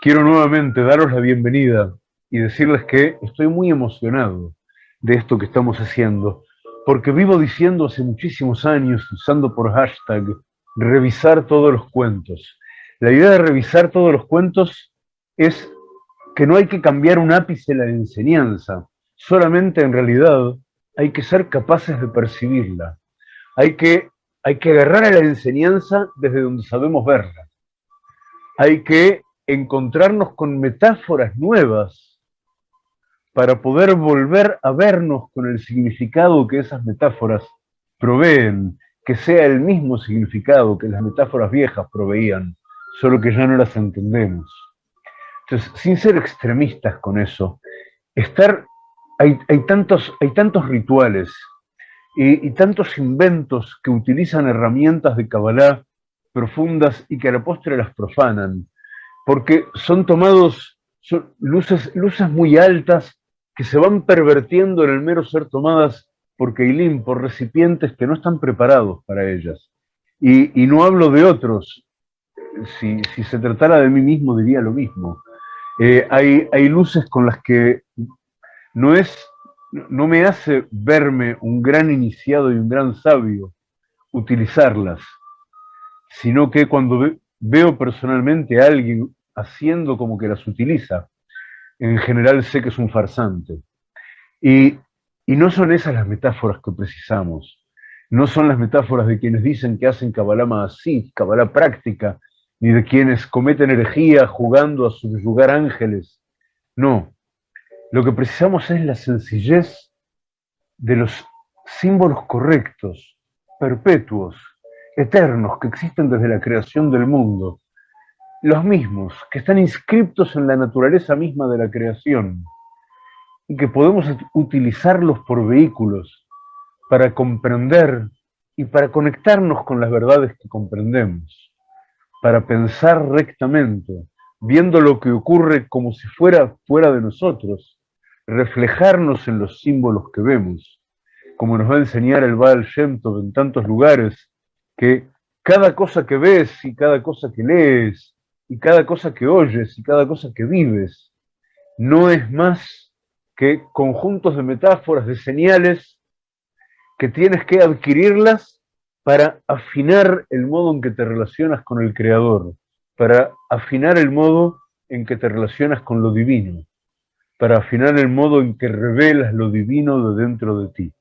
Quiero nuevamente daros la bienvenida y decirles que estoy muy emocionado de esto que estamos haciendo, porque vivo diciendo hace muchísimos años, usando por hashtag, revisar todos los cuentos. La idea de revisar todos los cuentos es que no hay que cambiar un ápice la enseñanza, solamente en realidad hay que ser capaces de percibirla. Hay que, hay que agarrar a la enseñanza desde donde sabemos verla. Hay que encontrarnos con metáforas nuevas para poder volver a vernos con el significado que esas metáforas proveen, que sea el mismo significado que las metáforas viejas proveían, solo que ya no las entendemos. Entonces, sin ser extremistas con eso, estar, hay, tantos, hay tantos rituales y, y, tantos inventos que utilizan herramientas de Kabbalah profundas y que a la postre las profanan, porque son tomados son luces, luces muy altas que se van pervertiendo en el mero ser tomadas por Keilim, por recipientes que no están preparados para ellas. Y, no hablo de otros, si, se tratara de mí mismo diría lo mismo. Eh, hay, hay luces con las que no, es, no me hace verme un gran iniciado y un gran sabio utilizarlas, sino que cuando veo personalmente a alguien haciendo como que las utiliza, en general sé que es un farsante. Y, no son esas las metáforas que precisamos. No son las metáforas de quienes dicen que hacen Kabbalah así, Kabbalah práctica, ni de quienes cometen herejía jugando a subyugar ángeles. No. Lo que precisamos es la sencillez de los símbolos correctos, perpetuos, eternos, que existen desde la creación del mundo, los mismos, que están inscriptos en la naturaleza misma de la creación y que podemos utilizarlos por vehículos para comprender y para conectarnos con las verdades que comprendemos, para pensar rectamente, viendo lo que ocurre como si fuera fuera de nosotros, reflejarnos en los símbolos que vemos, como nos va a enseñar el Baal Shem en tantos lugares, que cada cosa que ves y cada cosa que lees y cada cosa que oyes y cada cosa que vives no es más que conjuntos de metáforas, de señales, que tienes que adquirirlas para afinar el modo en que te relacionas con el Creador, para afinar el modo en que te relacionas con lo divino, para afinar el modo en que revelas lo divino de dentro de ti.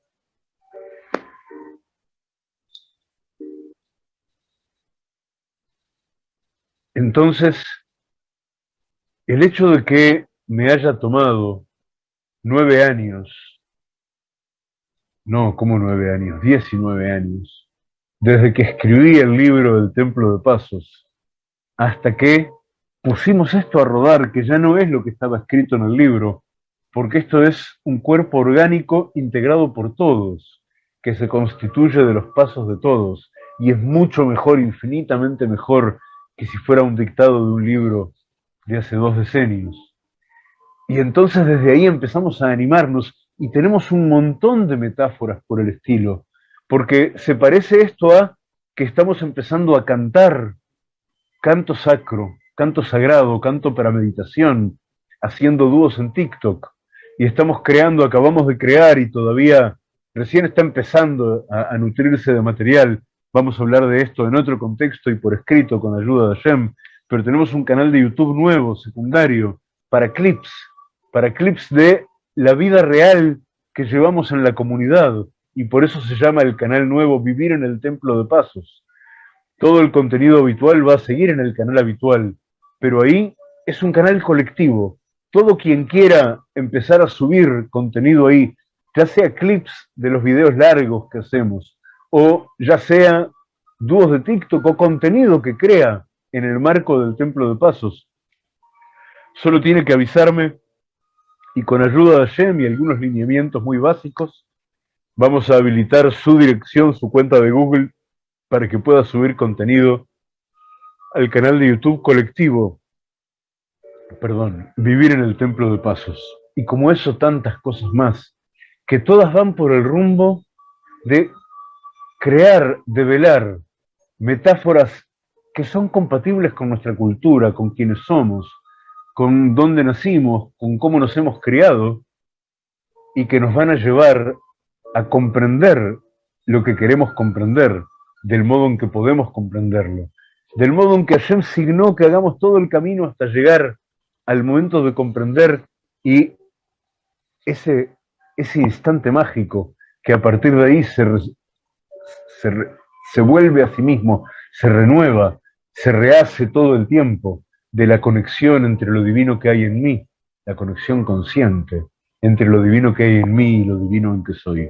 Entonces, el hecho de que me haya tomado nueve años, no, como nueve años, diecinueve años, desde que escribí el libro del Templo de Pasos, hasta que pusimos esto a rodar, que ya no es lo que estaba escrito en el libro, porque esto es un cuerpo orgánico integrado por todos, que se constituye de los pasos de todos, y es mucho mejor, infinitamente mejor, que si fuera un dictado de un libro de hace dos decenios. Y entonces desde ahí empezamos a animarnos y tenemos un montón de metáforas por el estilo, porque se parece esto a que estamos empezando a cantar canto sacro, canto sagrado, canto para meditación, haciendo dúos en TikTok, y estamos creando, acabamos de crear y todavía recién está empezando a, a nutrirse de material, Vamos a hablar de esto en otro contexto y por escrito con ayuda de Hashem, pero tenemos un canal de YouTube nuevo, secundario, para clips, para clips de la vida real que llevamos en la comunidad, y por eso se llama el canal nuevo Vivir en el Templo de Pasos. Todo el contenido habitual va a seguir en el canal habitual, pero ahí es un canal colectivo. Todo quien quiera empezar a subir contenido ahí, ya sea clips de los videos largos que hacemos, o ya sea dúos de TikTok o contenido que crea en el marco del Templo de Pasos. Solo tiene que avisarme y con ayuda de Shem y algunos lineamientos muy básicos, vamos a habilitar su dirección, su cuenta de Google, para que pueda subir contenido al canal de YouTube colectivo, perdón, Vivir en el Templo de Pasos. Y como eso, tantas cosas más, que todas van por el rumbo de crear, develar metáforas que son compatibles con nuestra cultura, con quienes somos, con dónde nacimos, con cómo nos hemos criado, y que nos van a llevar a comprender lo que queremos comprender, del modo en que podemos comprenderlo, del modo en que Hashem signó que hagamos todo el camino hasta llegar al momento de comprender y ese, ese instante mágico que a partir de ahí se, se, se vuelve a sí mismo, se renueva, se rehace todo el tiempo de la conexión entre lo divino que hay en mí, la conexión consciente entre lo divino que hay en mí y lo divino en que soy.